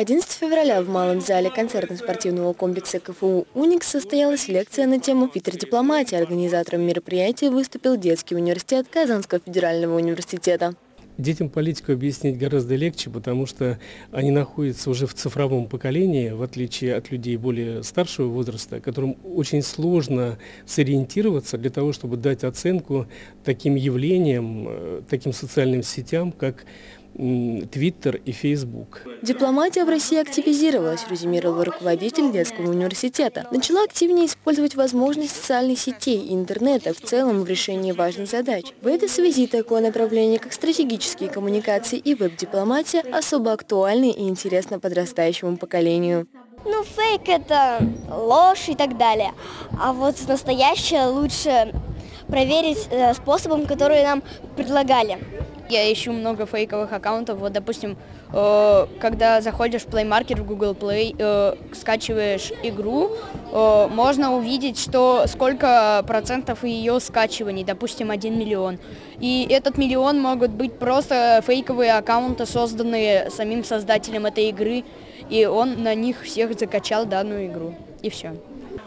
11 февраля в Малом зале концертно-спортивного комплекса КФУ «Уникс» состоялась лекция на тему «Питер дипломатия». Организатором мероприятия выступил детский университет Казанского федерального университета. Детям политику объяснить гораздо легче, потому что они находятся уже в цифровом поколении, в отличие от людей более старшего возраста, которым очень сложно сориентироваться для того, чтобы дать оценку таким явлениям, э, таким социальным сетям, как Твиттер и Фейсбук. Дипломатия в России активизировалась, резюмировал руководитель детского университета. Начала активнее использовать возможности социальных сетей и интернета в целом в решении важных задач. В этой связи такое направление, как стратегические коммуникации и веб-дипломатия, особо актуальны и интересно подрастающему поколению. Ну, фейк – это ложь и так далее. А вот настоящее лучше проверить э, способом, который нам предлагали. Я ищу много фейковых аккаунтов. Вот, допустим, э, когда заходишь в Play Market в Google Play, э, скачиваешь игру, э, можно увидеть, что сколько процентов ее скачиваний, допустим, 1 миллион. И этот миллион могут быть просто фейковые аккаунты, созданные самим создателем этой игры, и он на них всех закачал данную игру. И все.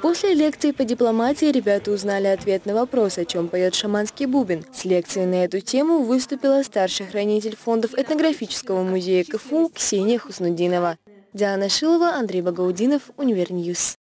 После лекции по дипломатии ребята узнали ответ на вопрос, о чем поет шаманский бубен. С лекцией на эту тему выступила старший хранитель фондов этнографического музея КФУ Ксения Хуснудинова. Диана Шилова, Андрей Багаудинов, Univer News.